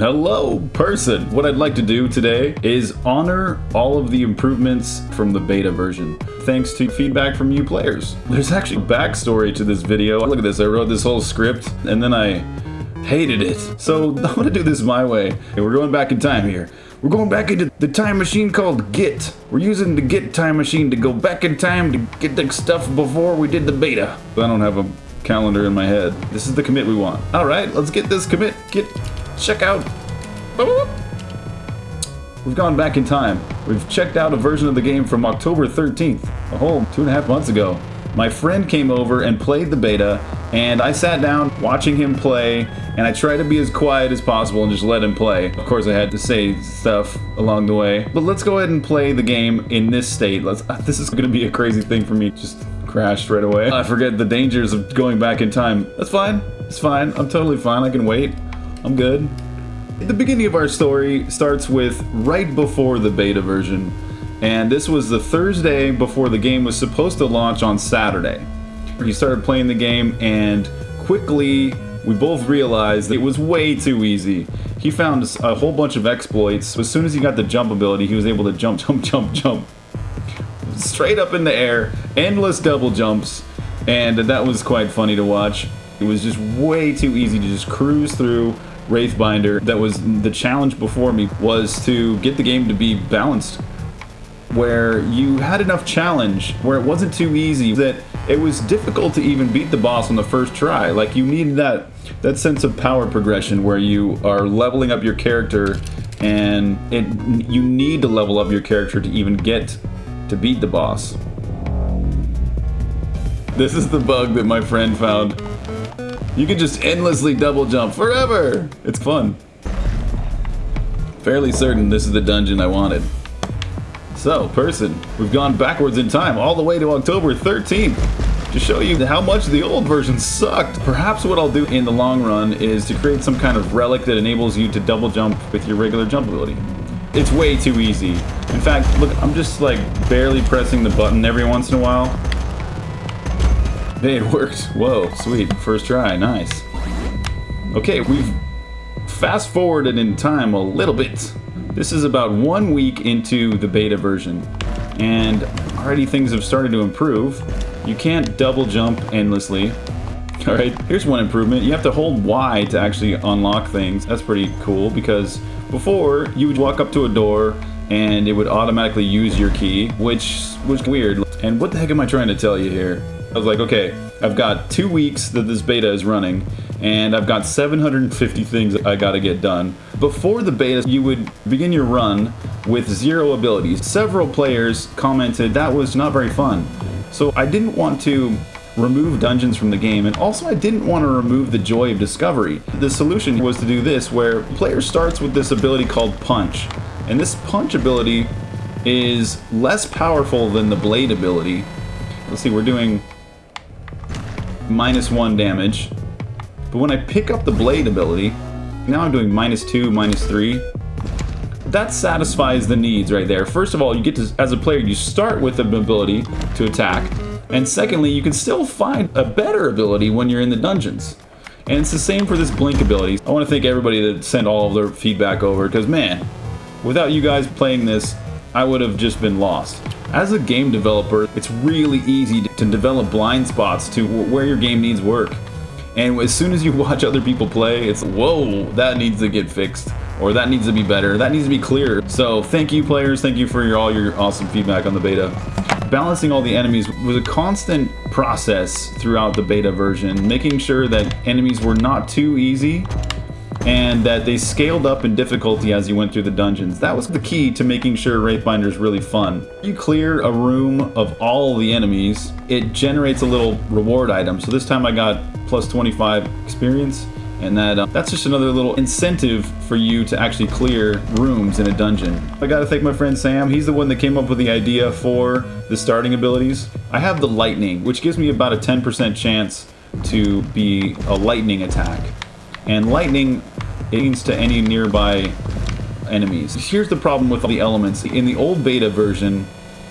Hello, person! What I'd like to do today is honor all of the improvements from the beta version, thanks to feedback from you players. There's actually a backstory to this video. Look at this, I wrote this whole script, and then I hated it. So I'm gonna do this my way. And we're going back in time here. We're going back into the time machine called Git. We're using the Git time machine to go back in time to get the stuff before we did the beta. I don't have a calendar in my head. This is the commit we want. All right, let's get this commit. Git check out. We've gone back in time. We've checked out a version of the game from October 13th, a whole two and a half months ago. My friend came over and played the beta, and I sat down watching him play, and I tried to be as quiet as possible and just let him play. Of course, I had to say stuff along the way. But let's go ahead and play the game in this state. Let's. Uh, this is going to be a crazy thing for me. Just crashed right away. I forget the dangers of going back in time. That's fine. It's fine. I'm totally fine. I can wait. I'm good. The beginning of our story starts with right before the beta version, and this was the Thursday before the game was supposed to launch on Saturday. He started playing the game, and quickly we both realized it was way too easy. He found a whole bunch of exploits. As soon as he got the jump ability, he was able to jump, jump, jump, jump. Straight up in the air, endless double jumps, and that was quite funny to watch. It was just way too easy to just cruise through Wraithbinder that was the challenge before me was to get the game to be balanced where you had enough challenge where it wasn't too easy that it was difficult to even beat the boss on the first try. Like you needed that that sense of power progression where you are leveling up your character and it you need to level up your character to even get to beat the boss. This is the bug that my friend found you can just endlessly double jump forever. It's fun. Fairly certain this is the dungeon I wanted. So, person, we've gone backwards in time all the way to October 13th to show you how much the old version sucked. Perhaps what I'll do in the long run is to create some kind of relic that enables you to double jump with your regular jump ability. It's way too easy. In fact, look, I'm just like barely pressing the button every once in a while Hey, it worked. Whoa, sweet. First try, nice. Okay, we've fast forwarded in time a little bit. This is about one week into the beta version, and already things have started to improve. You can't double jump endlessly. Alright, here's one improvement. You have to hold Y to actually unlock things. That's pretty cool because before you would walk up to a door and it would automatically use your key, which was weird. And what the heck am I trying to tell you here? I was like, okay, I've got two weeks that this beta is running, and I've got 750 things I gotta get done. Before the beta, you would begin your run with zero abilities. Several players commented that was not very fun. So I didn't want to remove dungeons from the game, and also I didn't want to remove the joy of discovery. The solution was to do this, where player starts with this ability called Punch. And this Punch ability is less powerful than the Blade ability. Let's see, we're doing minus one damage. But when I pick up the blade ability, now I'm doing minus two, minus three. That satisfies the needs right there. First of all, you get to, as a player, you start with the ability to attack. And secondly, you can still find a better ability when you're in the dungeons. And it's the same for this blink ability. I want to thank everybody that sent all of their feedback over, because man, without you guys playing this, I would have just been lost. As a game developer, it's really easy to develop blind spots to where your game needs work. And as soon as you watch other people play, it's, whoa, that needs to get fixed. Or that needs to be better. That needs to be clear. So thank you players. Thank you for your, all your awesome feedback on the beta. Balancing all the enemies was a constant process throughout the beta version, making sure that enemies were not too easy and that they scaled up in difficulty as you went through the dungeons. That was the key to making sure Wraithbinder is really fun. You clear a room of all the enemies, it generates a little reward item. So this time I got plus 25 experience, and that uh, that's just another little incentive for you to actually clear rooms in a dungeon. I gotta thank my friend Sam. He's the one that came up with the idea for the starting abilities. I have the lightning, which gives me about a 10% chance to be a lightning attack. And lightning aims to any nearby enemies. Here's the problem with all the elements. In the old beta version,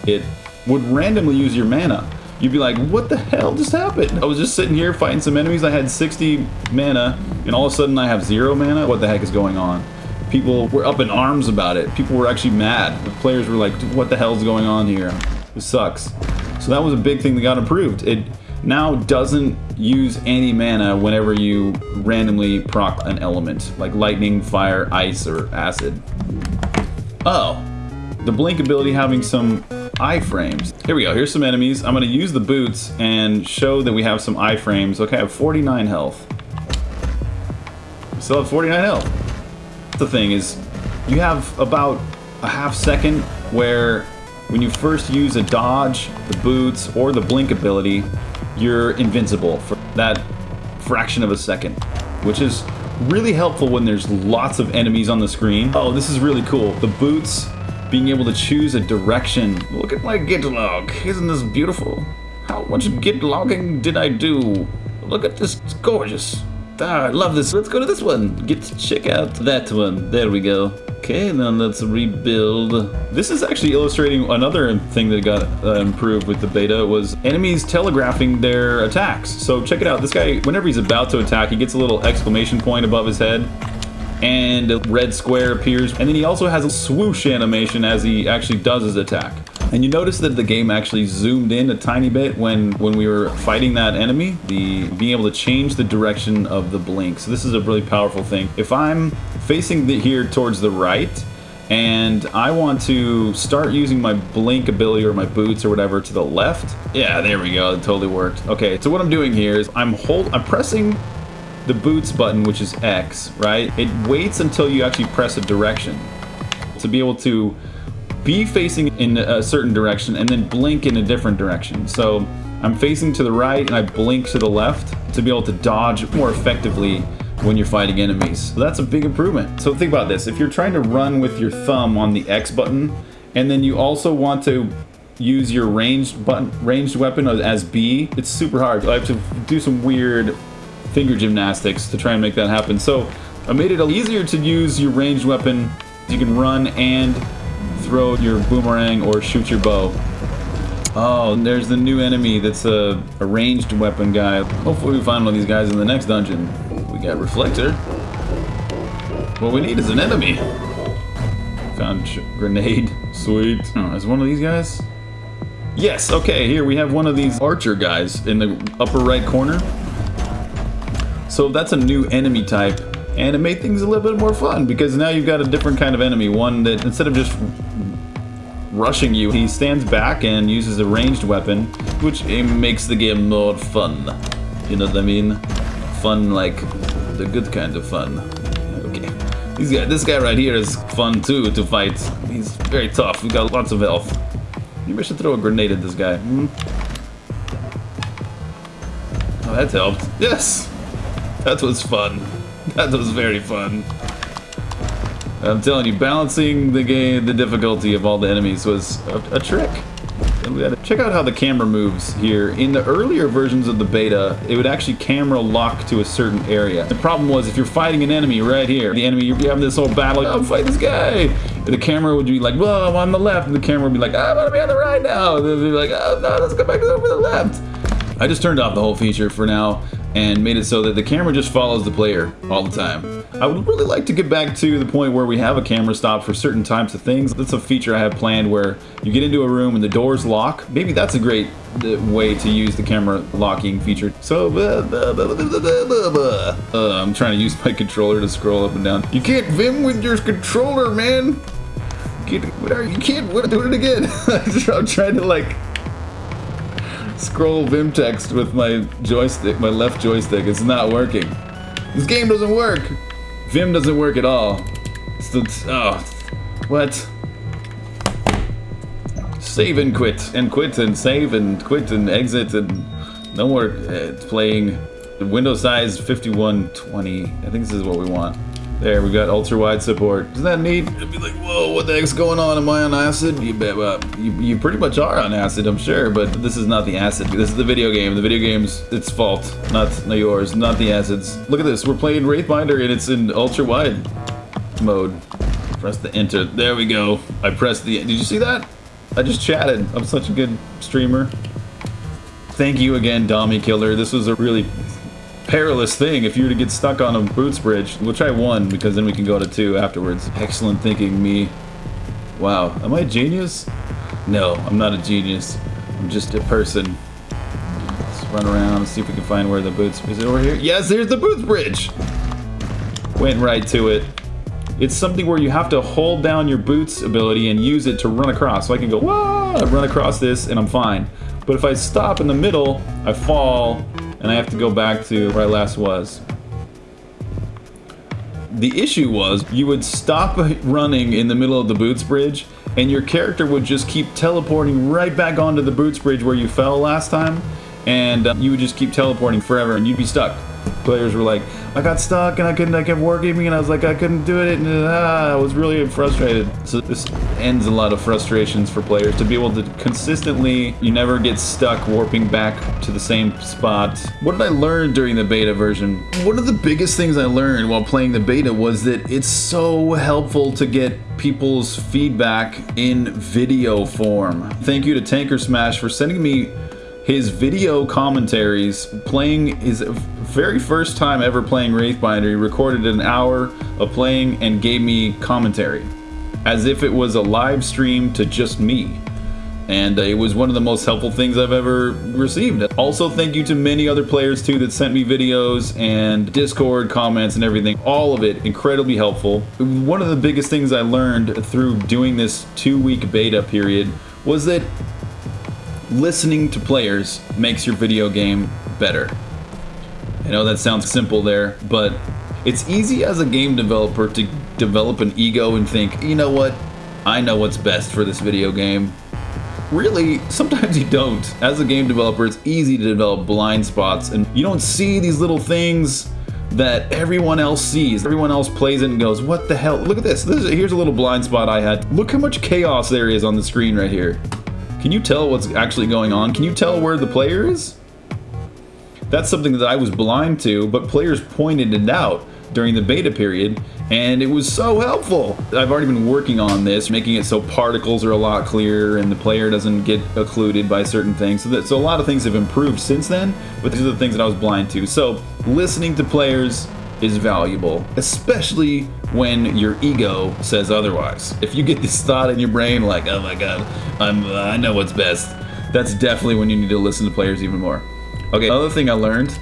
it would randomly use your mana. you'd be like, what the hell just happened? I was just sitting here fighting some enemies. I had 60 mana, and all of a sudden I have zero mana. What the heck is going on? People were up in arms about it. People were actually mad. The players were like, what the hell's going on here? This sucks. So that was a big thing that got improved. It now doesn't use any mana whenever you randomly proc an element, like lightning, fire, ice, or acid. Oh, the blink ability having some iframes. Here we go, here's some enemies. I'm gonna use the boots and show that we have some iframes. Okay, I have 49 health. Still have 49 health. The thing is, you have about a half second where when you first use a dodge, the boots, or the blink ability, you're invincible for that fraction of a second, which is really helpful when there's lots of enemies on the screen. Oh, this is really cool. The boots, being able to choose a direction. Look at my git log. Isn't this beautiful? How much git logging did I do? Look at this. It's gorgeous. Ah, I love this. Let's go to this one. Get to check out that one. There we go. Okay, then let's rebuild. This is actually illustrating another thing that got uh, improved with the beta was enemies telegraphing their attacks. So check it out. This guy, whenever he's about to attack, he gets a little exclamation point above his head and a red square appears. And then he also has a swoosh animation as he actually does his attack. And you notice that the game actually zoomed in a tiny bit when, when we were fighting that enemy, the being able to change the direction of the blink. So this is a really powerful thing. If I'm facing the, here towards the right, and I want to start using my blink ability or my boots or whatever to the left. Yeah, there we go. It totally worked. Okay, so what I'm doing here is I'm hold I'm pressing the boots button, which is X, right? It waits until you actually press a direction to be able to be facing in a certain direction and then blink in a different direction. So I'm facing to the right and I blink to the left to be able to dodge more effectively when you're fighting enemies. So that's a big improvement. So think about this. If you're trying to run with your thumb on the X button and then you also want to use your ranged button, ranged weapon as B, it's super hard. I have to do some weird finger gymnastics to try and make that happen. So I made it easier to use your ranged weapon. You can run and throw your boomerang or shoot your bow. Oh, there's the new enemy that's a, a ranged weapon guy. Hopefully we find one of these guys in the next dungeon. We got Reflector. What we need is an enemy. Found grenade. Sweet. Oh, is one of these guys? Yes, okay, here we have one of these archer guys in the upper right corner. So that's a new enemy type, and it made things a little bit more fun because now you've got a different kind of enemy. One that instead of just rushing you, he stands back and uses a ranged weapon, which makes the game more fun. You know what I mean? Fun like the good kind of fun. Okay. These guy, this guy right here is fun too to fight. He's very tough. We got lots of health. Maybe I should throw a grenade at this guy. Hmm? Oh, that helped. Yes! That was fun. That was very fun. I'm telling you, balancing the game, the difficulty of all the enemies was a, a trick. Check out how the camera moves here. In the earlier versions of the beta, it would actually camera lock to a certain area. The problem was if you're fighting an enemy right here, the enemy, you're having this whole battle, oh, I'm fighting this guy. The camera would be like, whoa, I'm on the left. And the camera would be like, I'm gonna be on the right now. And they'd be like, oh, no, let's go back over the left. I just turned off the whole feature for now and made it so that the camera just follows the player all the time. I would really like to get back to the point where we have a camera stop for certain types of things. That's a feature I have planned where you get into a room and the doors lock. Maybe that's a great uh, way to use the camera locking feature. So, uh, I'm trying to use my controller to scroll up and down. You can't Vim with your controller, man! You can't, you can't do it again. I'm trying to like scroll Vim text with my joystick, my left joystick. It's not working. This game doesn't work. Vim doesn't work at all. The, oh, what? Save and quit, and quit, and save, and quit, and exit, and no more uh, playing. Window size 5120. I think this is what we want. There, we got ultra-wide support. Isn't that neat? It'd be like, whoa, what the heck's going on? Am I on acid? You, uh, you, you pretty much are on acid, I'm sure, but this is not the acid. This is the video game. The video game's its fault, not, not yours, not the acids. Look at this, we're playing Wraithbinder and it's in ultra-wide mode. Press the enter. There we go. I pressed the... Did you see that? I just chatted. I'm such a good streamer. Thank you again, Dommy Killer. This was a really perilous thing if you were to get stuck on a boots bridge, We'll try one, because then we can go to two afterwards. Excellent thinking, me. Wow, am I a genius? No, I'm not a genius. I'm just a person. Let's run around and see if we can find where the boots... Is it over here? Yes, there's the boots bridge! Went right to it. It's something where you have to hold down your boots ability and use it to run across. So I can go, Wah! run across this and I'm fine. But if I stop in the middle, I fall and I have to go back to where I last was. The issue was you would stop running in the middle of the boots bridge and your character would just keep teleporting right back onto the boots bridge where you fell last time and uh, you would just keep teleporting forever and you'd be stuck players were like, I got stuck and I couldn't, I kept wargaming and I was like, I couldn't do it and ah, I was really frustrated. So this ends a lot of frustrations for players to be able to consistently, you never get stuck warping back to the same spot. What did I learn during the beta version? One of the biggest things I learned while playing the beta was that it's so helpful to get people's feedback in video form. Thank you to Tanker Smash for sending me his video commentaries playing his very first time ever playing Wraithbinder. He recorded an hour of playing and gave me commentary as if it was a live stream to just me. And uh, it was one of the most helpful things I've ever received. Also, thank you to many other players too that sent me videos and Discord comments and everything. All of it incredibly helpful. One of the biggest things I learned through doing this two week beta period was that listening to players makes your video game better. I know that sounds simple there, but it's easy as a game developer to develop an ego and think, you know what, I know what's best for this video game. Really, sometimes you don't. As a game developer, it's easy to develop blind spots and you don't see these little things that everyone else sees. Everyone else plays it and goes, what the hell? Look at this. this is, here's a little blind spot I had. Look how much chaos there is on the screen right here. Can you tell what's actually going on? Can you tell where the player is? That's something that I was blind to, but players pointed it out during the beta period, and it was so helpful. I've already been working on this, making it so particles are a lot clearer and the player doesn't get occluded by certain things. So, that, so a lot of things have improved since then, but these are the things that I was blind to. So listening to players is valuable, especially when your ego says otherwise. If you get this thought in your brain like, oh my god, I'm, I know what's best, that's definitely when you need to listen to players even more. Okay, another thing I learned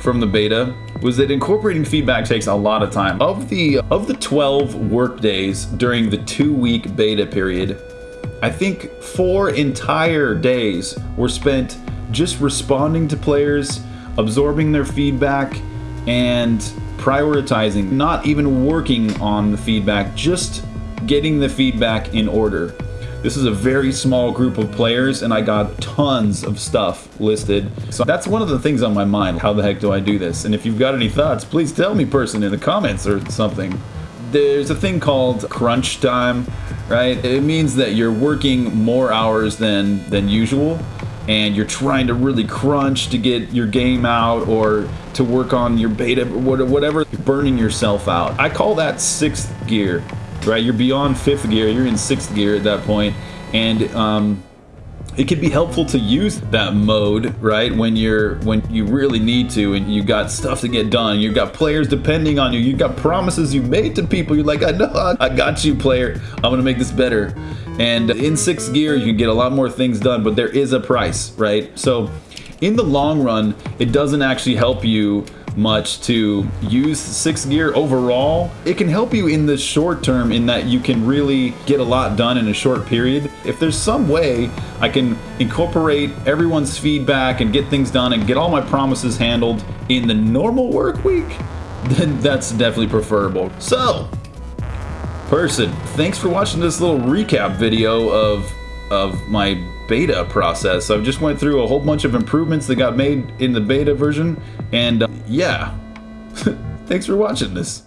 from the beta was that incorporating feedback takes a lot of time. Of the of the 12 work days during the two week beta period, I think four entire days were spent just responding to players, absorbing their feedback, and prioritizing, not even working on the feedback, just getting the feedback in order. This is a very small group of players and I got tons of stuff listed. So that's one of the things on my mind. How the heck do I do this? And if you've got any thoughts, please tell me person in the comments or something. There's a thing called crunch time, right? It means that you're working more hours than, than usual and you're trying to really crunch to get your game out or to work on your beta, whatever, you're burning yourself out. I call that sixth gear, right? You're beyond fifth gear, you're in sixth gear at that point, and um, it can be helpful to use that mode right when you're when you really need to and you've got stuff to get done. You've got players depending on you. You've got promises you made to people. You're like i know i got you player. I'm gonna make this better and in sixth gear you can get a lot more things done but there is a price right so in the long run, it doesn't actually help you much to use sixth gear overall. It can help you in the short term in that you can really get a lot done in a short period. If there's some way I can incorporate everyone's feedback and get things done and get all my promises handled in the normal work week, then that's definitely preferable. So, person, thanks for watching this little recap video of of my beta process. I just went through a whole bunch of improvements that got made in the beta version, and uh, yeah, thanks for watching this.